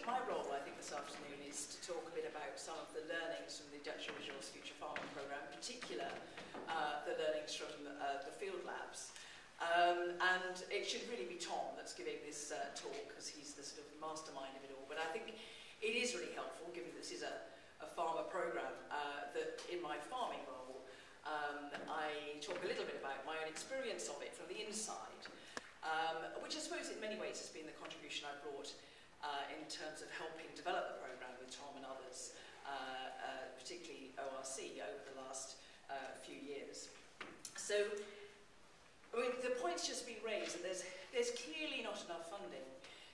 my role, I think, this afternoon is to talk a bit about some of the learnings from the Dutch Resource Future Farming Programme, in particular uh, the learnings from the, uh, the field labs. Um, and it should really be Tom that's giving this uh, talk, because he's the sort of mastermind of it all. But I think it is really helpful, given this is a, a farmer programme, uh, that in my farming role, um, I talk a little bit about my own experience of it from the inside, um, which I suppose in many ways has been the contribution I brought uh, in terms of helping develop the programme with Tom and others, uh, uh, particularly ORC, over the last uh, few years. So, I mean, the point's just been raised that there's, there's clearly not enough funding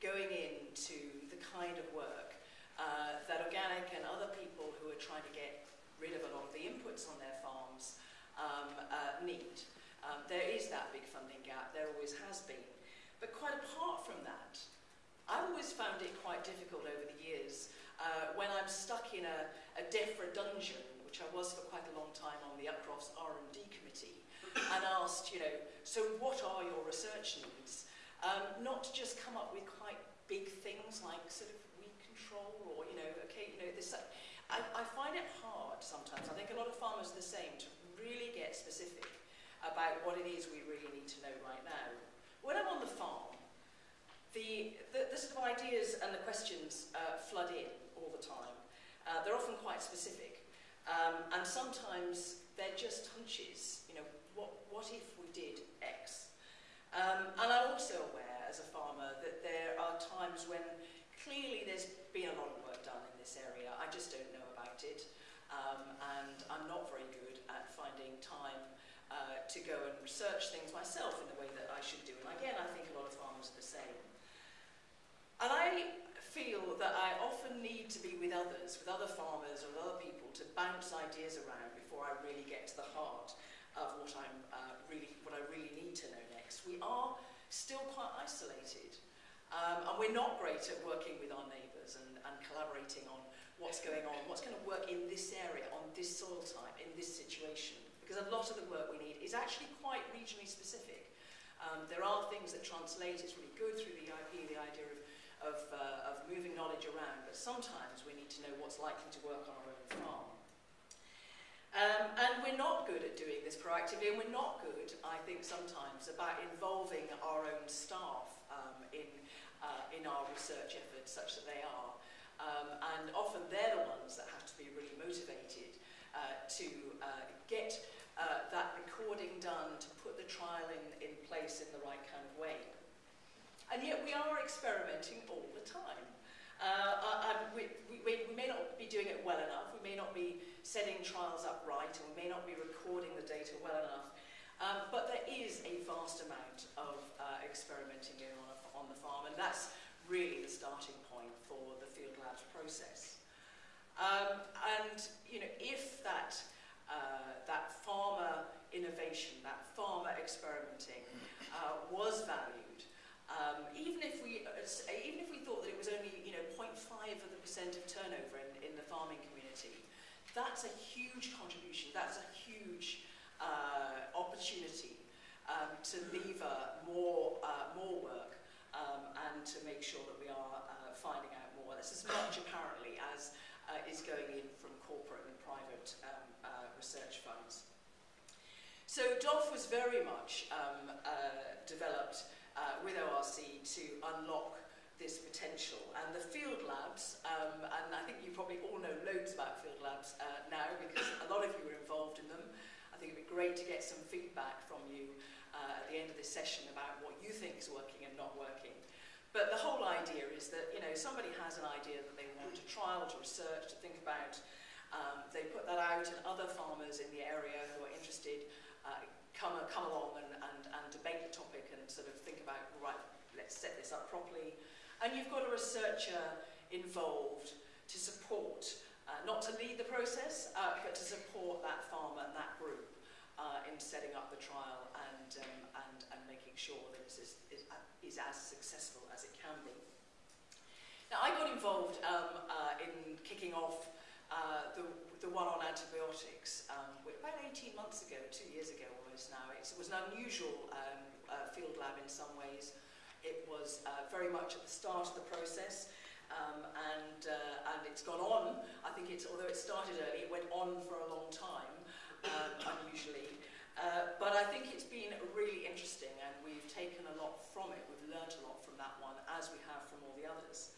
going into the kind of work uh, that organic and other people who are trying to get rid of a lot of the inputs on their farms um, uh, need. Um, there is that big funding gap, there always has been. But quite apart from that, I've always found it quite difficult over the years uh, when I'm stuck in a, a DEFRA dungeon, which I was for quite a long time on the UPROFS R&D committee, and asked, you know, so what are your research needs? Um, not to just come up with quite big things like sort of weed control or, you know, okay, you know, this. I, I find it hard sometimes. I think a lot of farmers are the same to really get specific about what it is we really need to know right now. When I'm on the farm, the, the, the sort of ideas and the questions uh, flood in all the time. Uh, they're often quite specific. Um, and sometimes they're just hunches. You know, what, what if we did X? Um, and I'm also aware as a farmer that there are times when clearly there's been a lot of work done in this area. I just don't know about it. Um, and I'm not very good at finding time uh, to go and research things myself in the way that I should do. And again, I think a lot of farmers are the same. And I feel that I need to be with others, with other farmers or other people to bounce ideas around before I really get to the heart of what I'm uh, really, what I really need to know next. We are still quite isolated. Um, and we're not great at working with our neighbours and, and collaborating on what's going on, what's going to work in this area, on this soil type, in this situation. Because a lot of the work we need is actually quite regionally specific. Um, there are things that translate, it's really good through the IP, the idea of of, uh, of moving knowledge around, but sometimes we need to know what's likely to work on our own farm. Um, and we're not good at doing this proactively, and we're not good, I think, sometimes about involving our own staff um, in, uh, in our research efforts, such that they are. Um, and often they're the ones that have to be really motivated uh, to uh, get uh, that recording done, to put the trial in, in place in the right kind of way. And yet we are experimenting all the time. Uh, we, we, we may not be doing it well enough, we may not be setting trials up right, and we may not be recording the data well enough, um, but there is a vast amount of uh, experimenting going on, on the farm, and that's really the starting point for the field labs process. Um, and you know, if that uh, that farmer innovation, that farmer experimenting, uh, was valued, Um, even if we uh, uh, even if we thought that it was only you know 0.5 of the percent of turnover in, in the farming community, that's a huge contribution. That's a huge uh, opportunity um, to lever more uh, more work um, and to make sure that we are uh, finding out more. That's as much apparently as uh, is going in from corporate and private um, uh, research funds. So DOF was very much um, uh, developed uh, with ORC to unlock this potential. And the field labs, um, and I think you probably all know loads about field labs uh, now because a lot of you were involved in them. I think it'd be great to get some feedback from you uh, at the end of this session about what you think is working and not working. But the whole idea is that, you know, somebody has an idea that they want to trial, to research, to think about. Um, they put that out and other farmers in the area who are interested uh, come, come along and, and, and debate the topic sort of think about, right, let's set this up properly. And you've got a researcher involved to support, uh, not to lead the process, uh, but to support that farmer and that group uh, in setting up the trial and, um, and, and making sure that this is, is, is as successful as it can be. Now, I got involved um, uh, in kicking off uh, the, the one on antibiotics um, about 18 months ago, two years ago almost now. It was an unusual um, uh, field lab in some ways. It was uh, very much at the start of the process um, and, uh, and it's gone on. I think it's, although it started early, it went on for a long time, um, unusually. Uh, but I think it's been really interesting and we've taken a lot from it. We've learnt a lot from that one as we have from all the others.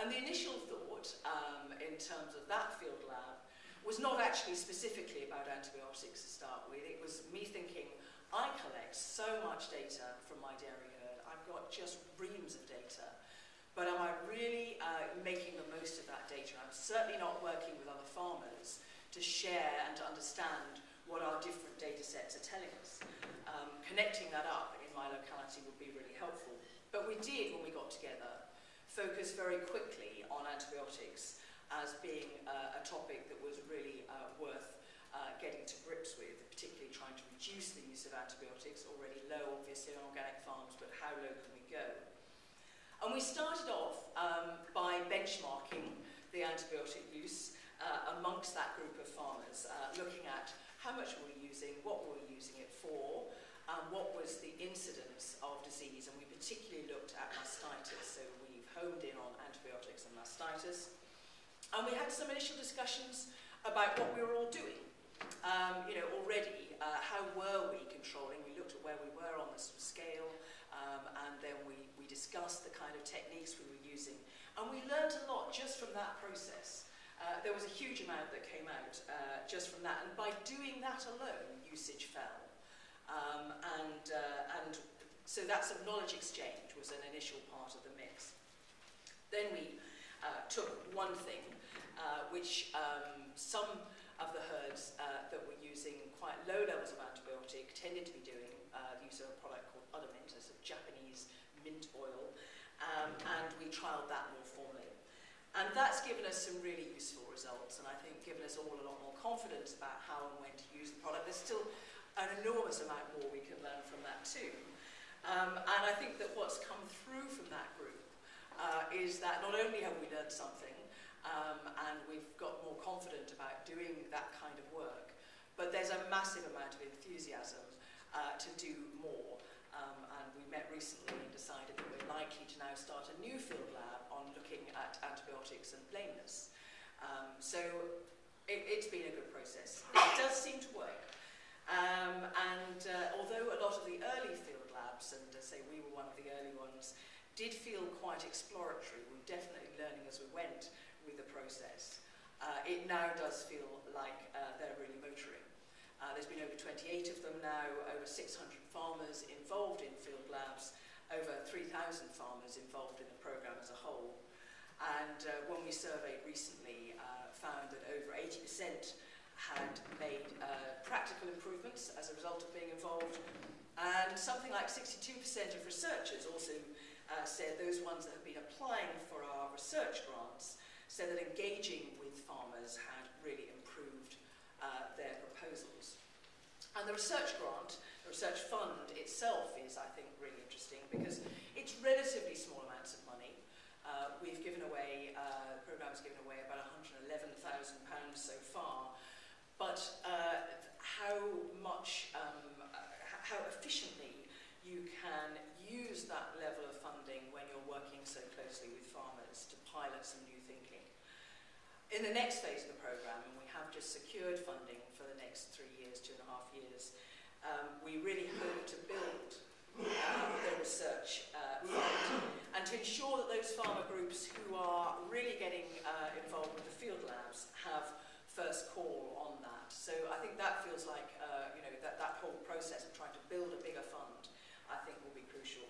And the initial thought um, in terms of that field lab was not actually specifically about antibiotics to start with. It was me thinking, I collect so much data from my dairy herd. I've got just reams of data. But am I really uh, making the most of that data? I'm certainly not working with other farmers to share and to understand what our different data sets are telling us. Um, connecting that up in my locality would be really helpful. But we did, when we got together, focus very quickly on antibiotics as being uh, a topic that was really uh, worth uh, getting to grips with, particularly trying to reduce the of antibiotics, already low obviously on organic farms, but how low can we go? And we started off um, by benchmarking the antibiotic use uh, amongst that group of farmers, uh, looking at how much were we using, what were we using it for, um, what was the incidence of disease, and we particularly looked at mastitis, so we've homed in on antibiotics and mastitis. And we had some initial discussions about what we were all doing. Um, you know, already, uh, how were we controlling? We looked at where we were on the scale, um, and then we, we discussed the kind of techniques we were using. And we learned a lot just from that process. Uh, there was a huge amount that came out uh, just from that, and by doing that alone, usage fell. Um, and, uh, and so that sort of knowledge exchange was an initial part of the mix. Then we uh, took one thing, uh, which um, some of the herds that were using quite low levels of antibiotic tended to be doing uh, the use of a product called a sort of Japanese mint oil, um, and we trialled that more formally. And that's given us some really useful results, and I think given us all a lot more confidence about how and when to use the product. There's still an enormous amount more we can learn from that too. Um, and I think that what's come through from that group uh, is that not only have we learned something, um, and we've got more confident about doing that kind of work, But there's a massive amount of enthusiasm uh, to do more. Um, and we met recently and decided that we're likely to now start a new field lab on looking at antibiotics and plainness. Um, so it, it's been a good process. It does seem to work. Um, and uh, although a lot of the early field labs, and uh, say we were one of the early ones, did feel quite exploratory, we were definitely learning as we went with the process. Uh, it now does feel like uh, they're really motoring. Uh, there's been over 28 of them now, over 600 farmers involved in field labs, over 3,000 farmers involved in the programme as a whole. And uh, when we surveyed recently, uh, found that over 80% had made uh, practical improvements as a result of being involved. And something like 62% of researchers also uh, said those ones that have been applying for our research grants said that engaging farmers had really improved uh, their proposals. And the research grant, the research fund itself is, I think, really interesting because it's relatively small amounts of money. Uh, we've given away, uh, the programme's given away about £111,000 so far, but uh, how much, um, how efficiently you can use that level of funding when you're working so closely with farmers to pilot some new thinking. In the next phase of the programme, and we have just secured funding for the next three years, two and a half years, um, we really hope to build uh, the research uh, fund and to ensure that those farmer groups who are really getting uh, involved with the field labs have first call on that. So I think that feels like, uh, you know, that, that whole process of trying to build a bigger fund, I think will be crucial.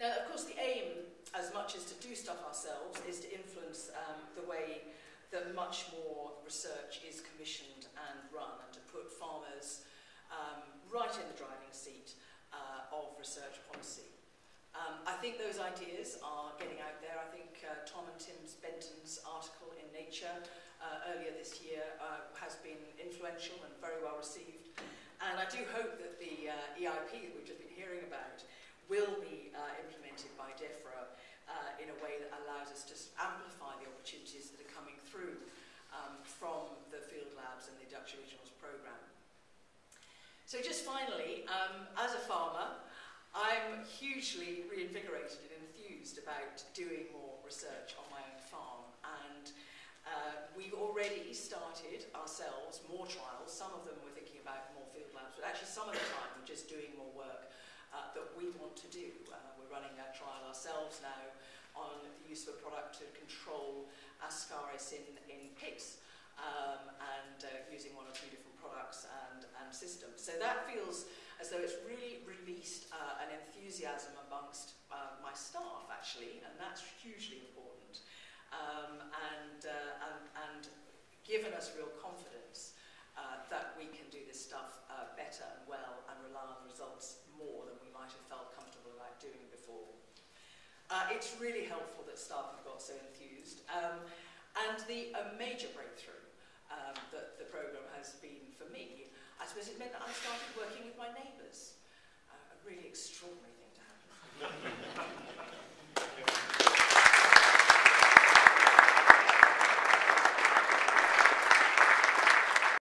Now, of course, the aim as much as to do stuff ourselves, is to influence um, the way that much more research is commissioned and run, and to put farmers um, right in the driving seat uh, of research policy. Um, I think those ideas are getting out there. I think uh, Tom and Tim Benton's article in Nature uh, earlier this year uh, has been influential and very well received. And I do hope that the uh, EIP that we've just been hearing about will be uh, implemented by DEFRA in a way that allows us to amplify the opportunities that are coming through um, from the field labs and the Duchy Originals programme. So just finally, um, as a farmer, I'm hugely reinvigorated and enthused about doing more research on my own farm and uh, we've already started ourselves more trials. Some of them we're thinking about more field labs, but actually some of the time we're just doing more work uh, that we want to do. Uh, we're running a trial ourselves now on the use of a product to control ascaris in, in pigs um, and uh, using one or two different products and, and systems. So that feels as though it's really released uh, an enthusiasm amongst uh, my staff, actually, and that's hugely important. Um, and, uh, and, and given us real confidence uh, that we can do this stuff uh, better and well and rely on the results more than we might have felt Uh, it's really helpful that staff have got so enthused. Um, and the a major breakthrough um, that the programme has been for me, I suppose it meant that I started working with my neighbours. Uh, a really extraordinary thing to happen.